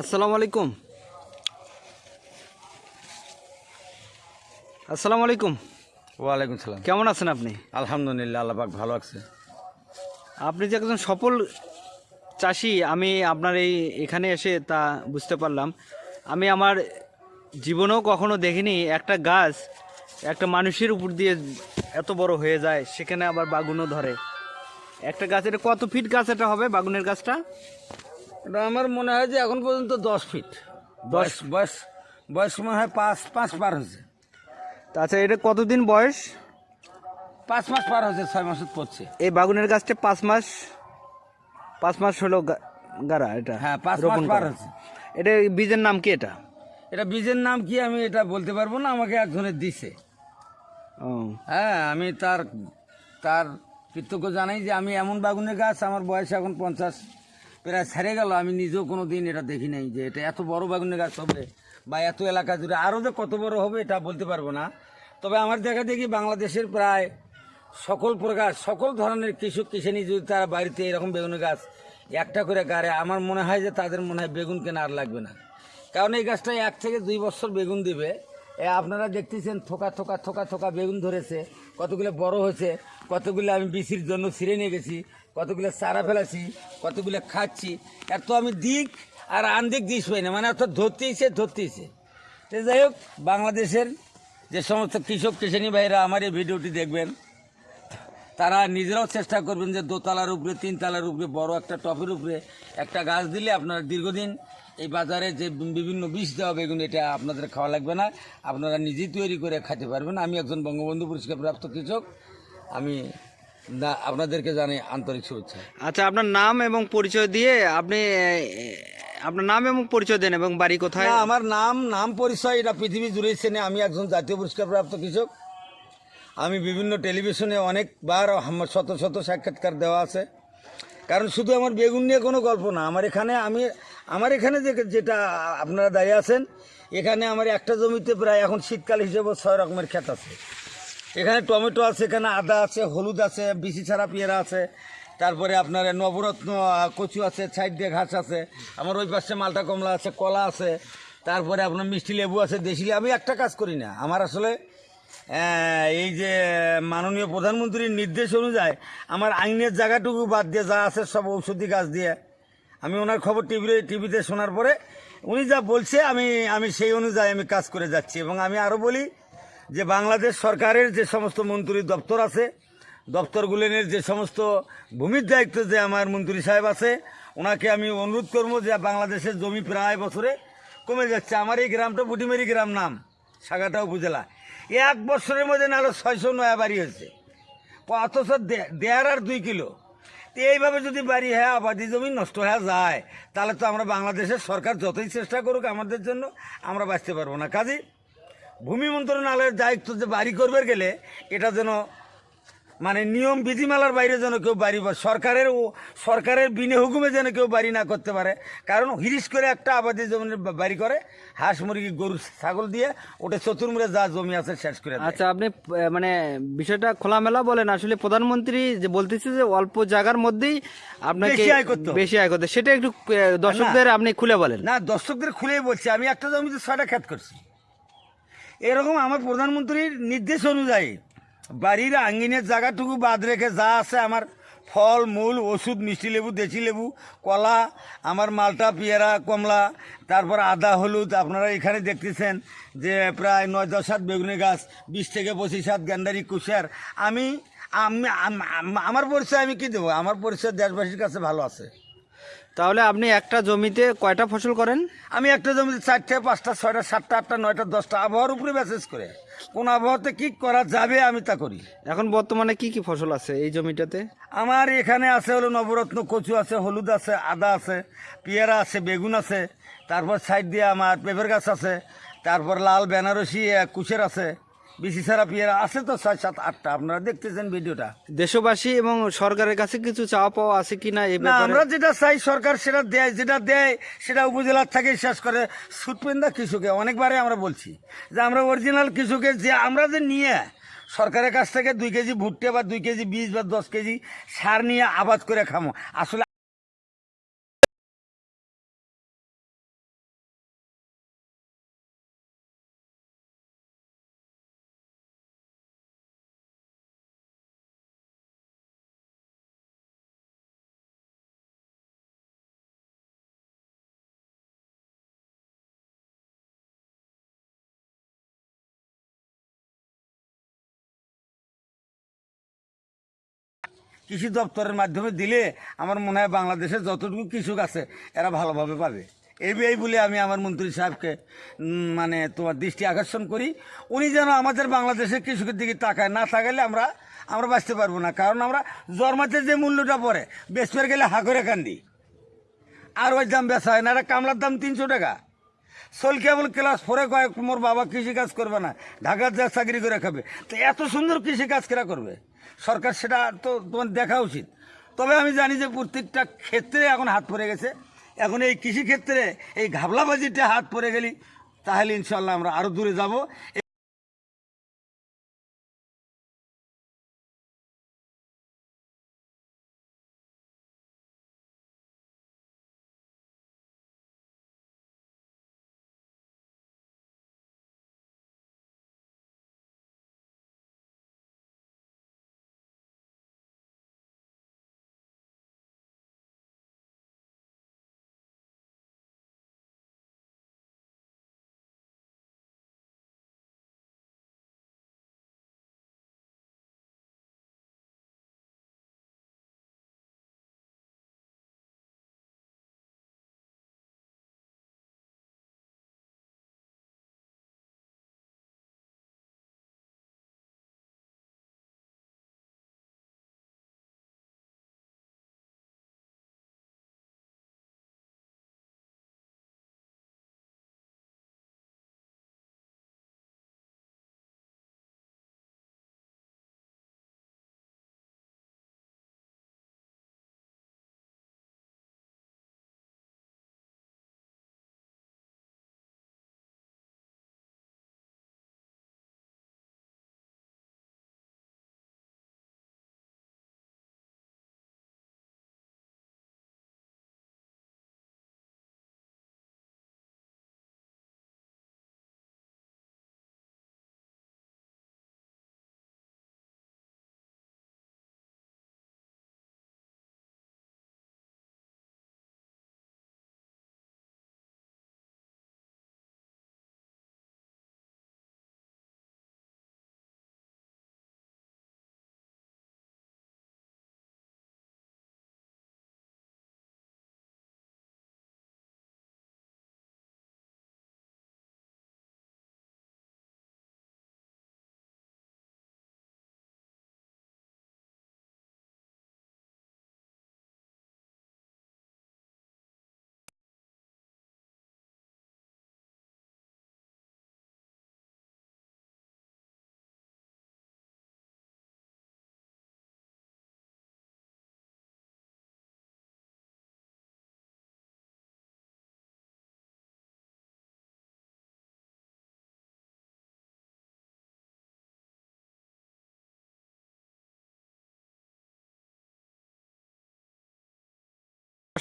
আসসালামু আলাইকুম। আসসালামু আলাইকুম। ওয়ালাইকুম সালাম। কেমন আছেন আপনি? আলহামদুলিল্লাহ আল্লাহ পাক ভালো আছে। আপনি যে একজন সফল চাষি আমি আপনার এই এখানে এসে তা বুঝতে পারলাম। আমি আমার জীবনেও কখনো দেখিনি একটা গাছ একটা মানুষের উপর দিয়ে এত বড় হয়ে যায় সেখানে আবার বাগুনও ধরে। একটা গাছ এটা কত ফিট গাছ এটা হবে বাগুনের গাছটা? এটা আমার মনে হয় যে এখন পর্যন্ত দশ ফিট দশ বয়স বয়স মনে হয় পাঁচ পাঁচ পার হয়েছে। আচ্ছা এটা কতদিন বয়স? পাঁচ মাস পার হয়েছে ছয় মাস পড়ছে। এই বাগুনের গাছটা পাঁচ মাস পাঁচ মাস হলো গাড়া এটা হ্যাঁ পাঁচ মাস পার। হয়েছে। এটা বীজের নাম কি এটা? এটা বীজের নাম কি আমি এটা বলতে পারব না আমাকে একজনের দিছে। ও। হ্যাঁ আমি তার তার কৃতজ্ঞ জানাই যে আমি এমন বাগুনের গাছ আমার বয়স এখন পঞ্চাশ প্রায় সেরে গেল। আমি নিজেও কোনো দিন এটা দেখি নাই যে এটা এত বড় বাগুনের গাছ হবে বা এত এলাকা জুড়ে আরও যে কত বড় হবে এটা বলতে পারব না। তবে আমার দেখা দেখি বাংলাদেশের প্রায় সকল প্রকার, সকল ধরনের কৃষক কৃষানি যদি তারা বাড়িতে এরকম বেগুনের গাছ একটা করে গাড়ে, আমার মনে হয় যে তাদের মনে হয় বেগুন কেনা আর লাগবে না। কারণ এই গাছটা এক থেকে দুই বছর বেগুন দিবে। আপনারা দেখতেছেন থোকা থোকা থোকা থোকা বেগুন ধরেছে, কতগুলো বড় হয়েছে, কতগুলো আমি বিসির জন্য ছিঁড়ে নিয়ে গেছি। কতগুলো চারা ফেলাছি, কতগুলো খাচ্ছি। এত আমি দিক আর আনদিক দিস পাই না মানে অর্থাৎ ধরতেইছে ধরতেইছে। তো যাই হোক, বাংলাদেশের যে সমস্ত কৃষক কৃষানি ভাইরা আমার এই ভিডিওটি দেখবেন, তারা নিজেরাও চেষ্টা করবেন যে দোতলার উপরে, তিনতলার উপরে, বড় একটা টপের উপরে একটা গাছ দিলে আপনারা দীর্ঘদিন এই বাজারে যে বিভিন্ন বিষ দেওয়া বেগুন, এটা আপনাদের খাওয়া লাগবে না। আপনারা নিজেই তৈরি করে খেতে পারবেন। আমি একজন বঙ্গবন্ধু পুরস্কার প্রাপ্ত কৃষক। আমি না আপনাদেরকে জানাই আন্তরিক শুভেচ্ছা। আচ্ছা আপনার নাম এবং পরিচয় দিয়ে আপনি আপনার নাম এবং পরিচয় দেন এবং বাড়ি কোথায়? আমার নাম নাম পরিচয় এটা পৃথিবী জুড়েই চেনে। আমি একজন জাতীয় পুরস্কার প্রাপ্ত কৃষক। আমি বিভিন্ন টেলিভিশনে অনেকবার আমার শত শত সাক্ষাৎকার দেওয়া আছে। কারণ শুধু আমার বেগুন নিয়ে কোনো গল্প না আমার এখানে আমি আমার এখানে যে যেটা আপনারা দাঁড়িয়ে আছেন এখানে আমার একটা জমিতে প্রায় এখন শীতকাল হিসেবে ছয় রকমের ক্ষেত আছে। এখানে টমেটো আছে, এখানে আদা আছে, হলুদ আছে বিচি ছাড়া পেয়ারা আছে। তারপরে আপনার নবরত্ন কচু আছে, সাইড দিয়ে ঘাস আছে। আমার ওই পাশে মালটা কমলা আছে, কলা আছে। তারপরে আপনার মিষ্টি লেবু আছে, দেশি। আমি একটা কাজ করি না। আমার আসলে এই যে মাননীয় প্রধানমন্ত্রীর নির্দেশ অনুযায়ী আমার আইনের জায়গাটুকু বাদ দিয়ে যা আছে সব ঔষধি গাছ দিয়ে আমি ওনার খবর টিভিতে টিভিতে শোনার পরে উনি যা বলছে আমি আমি সেই অনুযায়ী আমি কাজ করে যাচ্ছি। এবং আমি আরও বলি যে বাংলাদেশ সরকারের যে সমস্ত মন্ত্রী দপ্তর আছে দপ্তরগুলিনের যে সমস্ত ভূমির দায়িত্ব যে আমার মন্ত্রী সাহেব আছে, ওনাকে আমি অনুরোধ করব যে বাংলাদেশের জমি প্রায় বছরে কমে যাচ্ছে। আমার এই গ্রামটা বুটিমেরি গ্রাম নাম, সাগাটা উপজেলা। এক বছরের মধ্যে নাহলে ছয়শো নয়া বাড়ি হয়েছে। অথচ দেড় আর দুই কিলো। তো এইভাবে যদি বাড়ি হ্যাঁ আবাদি জমি নষ্ট হয়ে যায়, তাহলে তো আমরা বাংলাদেশের সরকার যতই চেষ্টা করুক আমাদের জন্য, আমরা বাঁচতে পারব না। কাজে ভূমি মন্ত্রণালয়ের দায়িত্ব যে বাড়ি করবে গেলে এটা যেন মানে নিয়ম বিধিমালার বাইরে যেন কেউ বাড়ি সরকারের ও সরকারের বিনে হুকুমে যেন কেউ বাড়ি না করতে পারে। কারণ হিরিস করে একটা আবাদি জমির বাড়ি করে হাঁস মুরগি গরু ছাগল দিয়ে ওটা চতুর্মুড়ে যা জমি আছে শেষ করে আচ্ছা আপনি মানে বিষয়টা খোলামেলা বলেন। আসলে প্রধানমন্ত্রী যে বলতেছে যে অল্প জায়গার মধ্যেই আপনাকে বেশি আয় করতে। বেশি আয় করতে সেটা একটু দর্শকদের আপনি খুলে বলেন। না দর্শকদের খুলেই বলছি। আমি একটা জমিতে ছয়টা খ্যাত করছি। এরকম আমার প্রধানমন্ত্রীর নির্দেশ অনুযায়ী বাড়ির আঙ্গিনের জায়গাটুকু বাদ রেখে যা আছে আমার ফল, মূল, ওষুধ, মিষ্টি লেবু, দেশি লেবু, কলা, আমার মালটা, পেয়ারা, কমলা, তারপর আদা, হলুদ, আপনারা এখানে দেখতেছেন যে প্রায় নয় দশ সাত বেগুনি গাছ, বিশ থেকে পঁচিশ সাত গ্যান্ডারি কুশিয়ার আমি আমি, আম- আম- আমার পরিচয় আমি কি দেবো? আমার পরিচয় দেশবাসীর কাছে ভালো আছে। তাহলে আপনি একটা জমিতে কয়টা ফসল করেন? আমি একটা জমিতে চারটে পাঁচটা ছয়টা সাতটা আটটা নয়টা দশটা আবহাওয়ার উপরে মেসেজ করে। কোন আবহাওয়াতে কি করা যাবে আমি তা করি। এখন বর্তমানে কি কি ফসল আছে এই জমিটাতে? আমার এখানে আছে হলো নবরত্ন কচু আছে হলুদ আছে আদা আছে পেয়ারা আছে বেগুন আছে তারপর সাইড দিয়ে আমার পেঁপের গাছ আছে তারপর লাল বেনারসি কুশের আছে বিসি ছাড়া পেয়ারা আছে তো ছয় সাত আটটা। আপনারা দেখতেছেন ভিডিওটা। দেশবাসী এবং সরকারের কাছে কিছু চাওয়া পাওয়া আছে কিনা এই না আমরা যেটা চাই সরকার সেটা দেয় যেটা দেয় সেটা উপজেলার থেকে শেষ করে সুটপেন্দা কৃষকে অনেকবারে আমরা বলছি যে আমরা অরিজিনাল কৃষকের যে আমরা যে নিয়ে সরকারের কাছ থেকে দুই কেজি ভুট্টে বা দুই কেজি বীজ বা দশ কেজি সার নিয়ে আবাদ করে খামো। আসলে কৃষি দপ্তরের মাধ্যমে দিলে আমার মনে হয় বাংলাদেশের যতটুকু কৃষক আছে, এরা ভালোভাবে পাবে। এই বলে আমি আমার মন্ত্রী সাহেবকে মানে তোমার দৃষ্টি আকর্ষণ করি। উনি যেন আমাদের বাংলাদেশের কৃষকের দিকে তাকায়। না তাকাইলে আমরা আমরা বাঁচতে পারব না। কারণ আমরা জন্মাতে যে মূল্যটা পড়ে বেসপের গেলে হাকরে কান্দি। আর ওই দাম বেচা হয় না। একটা কামলার দাম তিনশো টাকা। সোল কেবল ক্লাস ফোরে কয়েক মোর বাবা কৃষি কাজ করবে না, ঢাকার যা চাকরি করে খাবে। তো এত সুন্দর কৃষি কাজ কেরা করবে? সরকার সেটা তো তোমার দেখা উচিত। তবে আমি জানি যে প্রত্যেকটা ক্ষেত্রে এখন হাত পড়ে গেছে। এখন এই কৃষিক্ষেত্রে এই ঘাবলাবাজিটা হাত পড়ে গেলি, তাহলে ইনশাল্লাহ আমরা আরও দূরে যাব।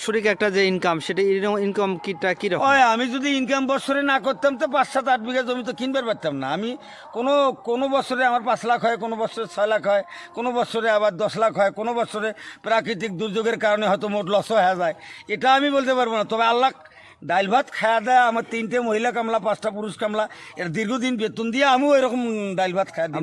বাৎসরিক একটা যে ইনকাম সেটা ইনকাম কিটা কীরকম? ওই আমি যদি ইনকাম বছরে না করতাম তো পাঁচ সাত আট বিঘা জমি তো কিনবার পারতাম না। আমি কোনো কোনো বছরে আমার পাঁচ লাখ হয় কোনো বছরে ছয় লাখ হয় কোনো বছরে আবার দশ লাখ হয় কোনো বছরে প্রাকৃতিক দুর্যোগের কারণে হয়তো মোট লসও হয়ে যায়। এটা আমি বলতে পারব না। তবে আল্লাহ ডাইল ভাত খাওয়া দেয় আমার তিনটে মহিলা কামলা পাঁচটা পুরুষ কামলা এর দীর্ঘদিন বেতন দিয়ে আমিও এরকম ডাইল ভাত খাওয়া দিই